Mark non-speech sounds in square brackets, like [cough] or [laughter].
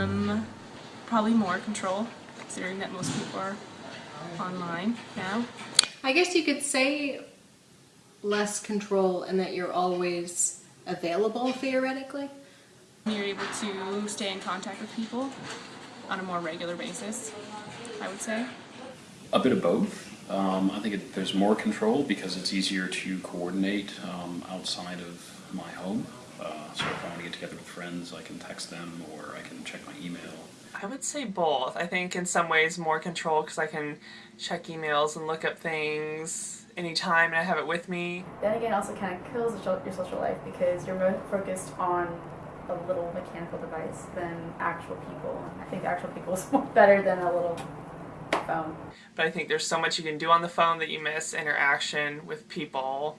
Um, probably more control, considering that most people are online now. I guess you could say less control and that you're always available theoretically. You're able to stay in contact with people on a more regular basis, I would say. A bit of both. Um, I think it, there's more control because it's easier to coordinate um, outside of my home. Uh, so if I want to get together with friends, I can text them or I can check my email. I would say both. I think in some ways more control because I can check emails and look up things anytime and I have it with me. Then again, also kind of kills your social life because you're more focused on a little mechanical device than actual people. I think actual people is [laughs] more better than a little phone. But I think there's so much you can do on the phone that you miss interaction with people